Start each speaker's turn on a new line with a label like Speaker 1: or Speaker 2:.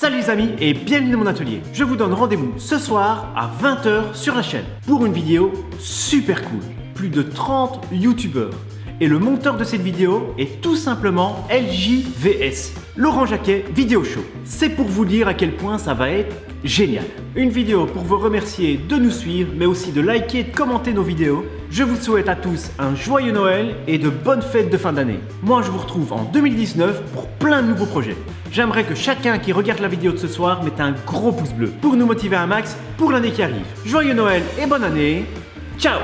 Speaker 1: Salut les amis et bienvenue dans mon atelier. Je vous donne rendez-vous ce soir à 20h sur la chaîne pour une vidéo super cool. Plus de 30 youtubeurs. Et le monteur de cette vidéo est tout simplement LJVS, Laurent Jacquet Vidéo Show. C'est pour vous dire à quel point ça va être génial. Une vidéo pour vous remercier de nous suivre, mais aussi de liker et de commenter nos vidéos. Je vous souhaite à tous un joyeux Noël et de bonnes fêtes de fin d'année. Moi, je vous retrouve en 2019 pour plein de nouveaux projets. J'aimerais que chacun qui regarde la vidéo de ce soir mette un gros pouce bleu pour nous motiver un max pour l'année qui arrive. Joyeux Noël et bonne année. Ciao